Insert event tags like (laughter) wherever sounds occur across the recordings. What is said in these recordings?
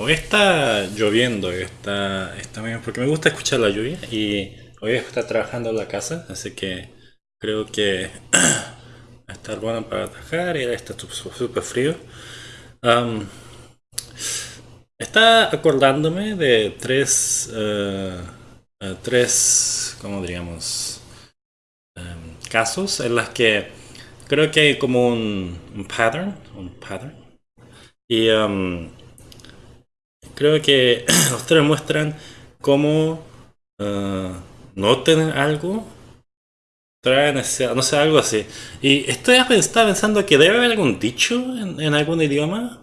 Hoy está lloviendo, está, está bien, porque me gusta escuchar la lluvia y hoy está trabajando en la casa, así que creo que (clears throat) va a estar bueno para trabajar y está súper frío. Um, está acordándome de tres, uh, uh, tres, ¿cómo diríamos? Um, casos en los que creo que hay como un, un pattern, un pattern. Y um, creo que (clears throat) los tres muestran cómo uh, no tener algo trae necesidad, no sé, algo así. Y estoy estaba pensando que debe haber algún dicho en, algún idioma,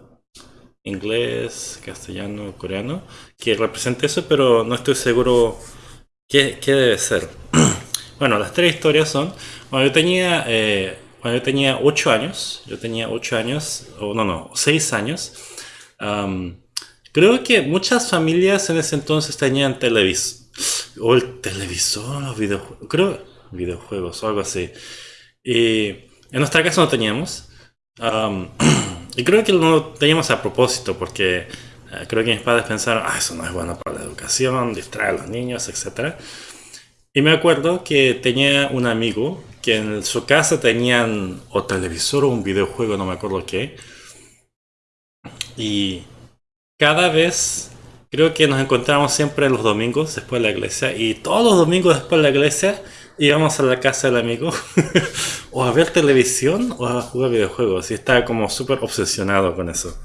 inglés, castellano, coreano, que represente eso, pero no estoy seguro qué, qué debe ser. (clears throat) bueno, las tres historias son, cuando yo tenía, eh, cuando tenía 8 años, yo tenía 8 años, o no, no, 6 años, Creo que muchas familias en ese entonces tenían televisor. O el televisor, los videojuegos. Creo videojuegos o algo así. Y en nuestra casa no teníamos. Um, (clears throat) y creo que no lo teníamos a propósito porque uh, creo que mis padres pensaron, ah, eso no es bueno para la educación, distrae a los niños, etc. Y me acuerdo que tenía un amigo que en su casa tenían o televisor o un videojuego, no me acuerdo qué. Y cada vez creo que nos encontramos siempre los domingos después de la iglesia y todos los domingos después de la iglesia íbamos a la casa del amigo (laughs) o a ver televisión o a jugar videojuegos y estaba como súper obsesionado con eso.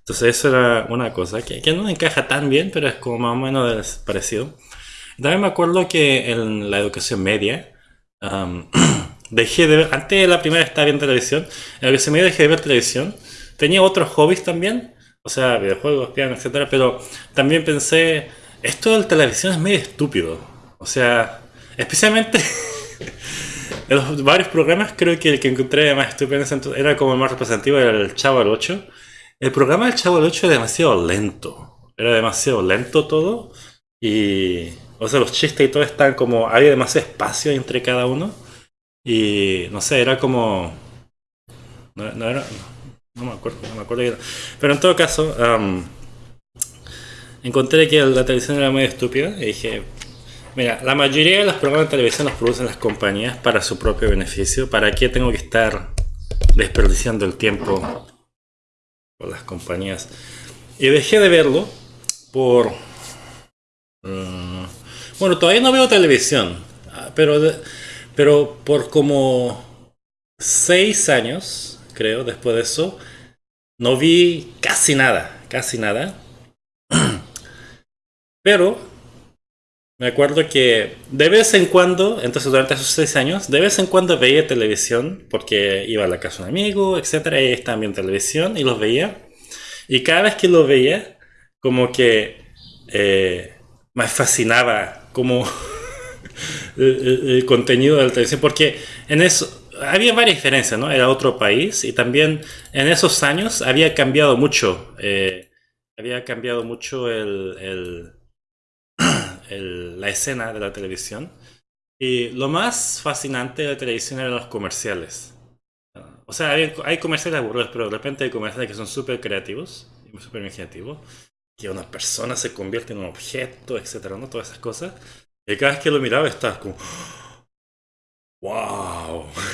Entonces eso era una cosa que, que, no encaja tan bien, pero es como más o menos parecido. También me acuerdo que en la educación media um, (clears throat) dejé antes de la primera estaba viendo televisión, en la educación media dejé de ver televisión. Tenía otros hobbies también, o sea, videojuegos, piano, etcétera, pero también pensé, esto de la televisión es medio estúpido. O sea, especialmente (laughs) en los varios programas, creo que el que encontré más estúpido era como el más representativo, era el Chavo del 8. El programa del Chavo del 8 era demasiado lento. Era demasiado lento todo. Y, o sea, los chistes y todo están como, había demasiado espacio entre cada uno. Y, no sé, era como... No, no era... No me acuerdo, no me acuerdo. Pero en todo caso, encontré que la televisión era muy estúpida y dije, mira, la mayoría de los programas de televisión los producen las compañías para su propio beneficio. ¿Para qué tengo que estar desperdiciando el tiempo por las compañías? Y dejé de verlo por... Uh, bueno, todavía no veo televisión, pero, pero por como seis años creo, después de eso. No vi casi nada, casi nada. (clears throat) Pero me acuerdo que de vez en cuando, entonces durante esos seis años, de vez en cuando veía televisión, porque iba a la casa de un amigo, etcétera, y estaban viendo televisión y los veía. Y cada vez que los veía, como que eh, me fascinaba como (laughs) el, el, contenido de la televisión, porque en eso, había varias diferencias, ¿no? Era otro país y también en esos años había cambiado mucho. Eh, había cambiado mucho el, el, (clears throat) el, la escena de la televisión. Y lo más fascinante de la televisión eran los comerciales. O sea, hay, hay comerciales aburridos, pero de repente hay comerciales que son súper creativos súper imaginativos. Que una persona se convierte en un objeto, etcétera, ¿no? Todas esas cosas. Y cada vez que lo miraba estaba como... ¡Wow! (laughs)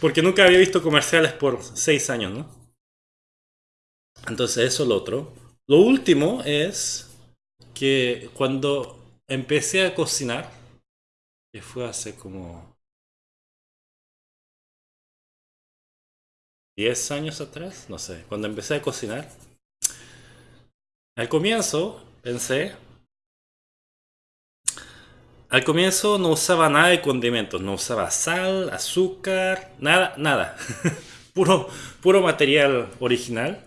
Porque nunca había visto comerciales por seis años, ¿no? Entonces eso es lo otro. Lo último es que cuando empecé a cocinar, que fue hace como 10 años atrás, no sé, cuando empecé a cocinar, al comienzo pensé, al comienzo no usaba nada de condimentos, no usaba sal, azúcar, nada, nada. (laughs) puro, puro material original.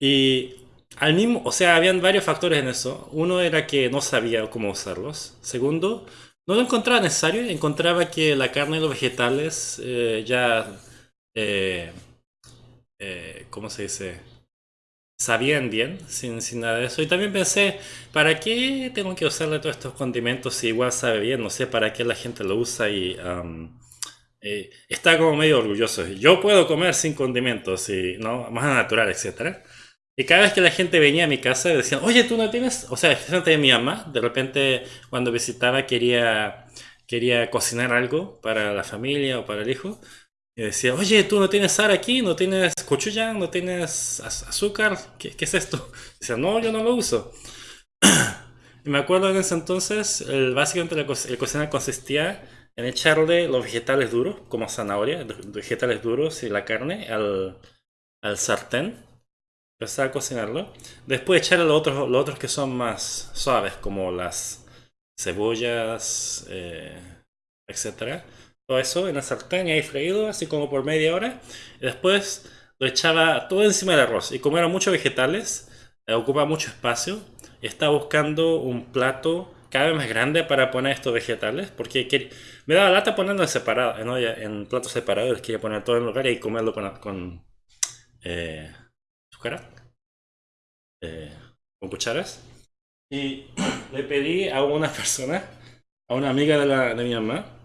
Y al mismo, o sea, habían varios factores en eso. Uno era que no sabía cómo usarlos. Segundo, no lo encontraba necesario. Encontraba que la carne y los vegetales eh, ya, eh, eh, ¿cómo se dice? Sabían bien, sin, sin, nada de eso. Y también pensé, ¿para qué tengo que usarle todos estos condimentos si igual sabe bien? No sé para qué la gente lo usa y um, eh, está como medio orgulloso. Yo puedo comer sin condimentos y no más natural, etc. Y cada vez que la gente venía a mi casa decían, oye, tú no tienes, o sea, especialmente mi mamá, de repente cuando visitaba quería, quería cocinar algo para la familia o para el hijo. Y decía, oye, tú no tienes sal aquí, no tienes cochuyán, no tienes azúcar, ¿Qué, ¿qué, es esto? Decía, no, yo no lo uso. (clears throat) y me acuerdo en ese entonces, básicamente el cocinar consistía en echarle los vegetales duros, como zanahoria, vegetales duros y la carne al, al sartén empezar a cocinarlo. Después echarle los otros, los otros que son más suaves, como las cebollas, eh, etc. Todo eso en la sartén y ahí freído, así como por media hora. Y después lo echaba todo encima del arroz. Y como eran muchos vegetales, eh, mucho espacio. Y estaba buscando un plato cada vez más grande para poner estos vegetales. Porque me daba lata ponerlo en separado, ¿no? en platos separados. Quería poner todo en lugar y comerlo con, con eh, eh, con cucharas. Y le pedí a una persona, a una amiga de, la, de mi mamá,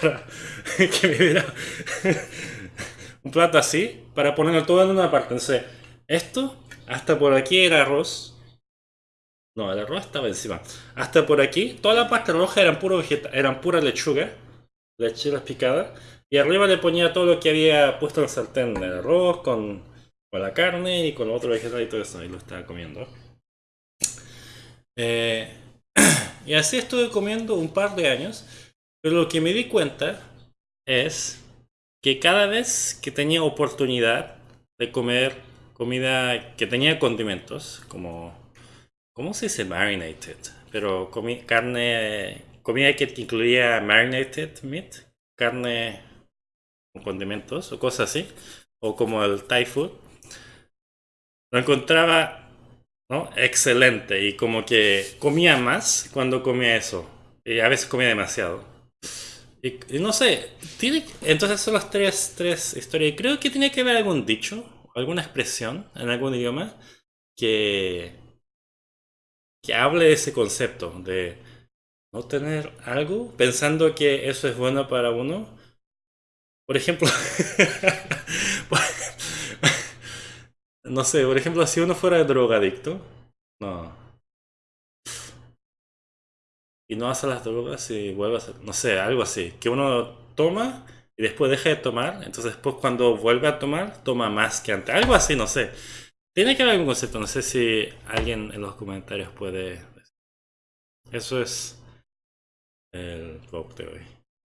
para (laughs) que me diera un plato así, para ponerlo todo en una parte. Entonces, esto, hasta por aquí era arroz. No, el arroz estaba encima. Hasta por aquí, toda la parte roja eran puro vegeta eran pura lechuga, lechugas picadas. Y arriba le ponía todo lo que había puesto en el sartén, el arroz con con la carne y con otro vegetal y todo eso, y lo estaba comiendo. Eh, (clears throat) y así estuve comiendo un par de años, pero lo que me di cuenta es que cada vez que tenía oportunidad de comer comida que tenía condimentos, como, ¿cómo se dice marinated? Pero comí carne, comida que incluía marinated meat, carne con condimentos o cosas así, o como el Thai food, lo encontraba excelente y como que comía más cuando comía eso. Y a veces comía demasiado. No sé, entonces son las tres, tres historias. Creo que tiene que haber algún dicho, alguna expresión en algún idioma que, que hable de ese concepto de no tener algo pensando que eso es bueno para uno. Por ejemplo, (laughs) No sé, por ejemplo, si uno fuera drogadicto, no. Y no hace las drogas y vuelve a hacer, no sé, algo así. Que uno toma y después deja de tomar, entonces después cuando vuelve a tomar, toma más que antes. Algo así, no sé. Tiene que haber algún concepto, no sé si alguien en los comentarios puede... Eso es el blog de hoy.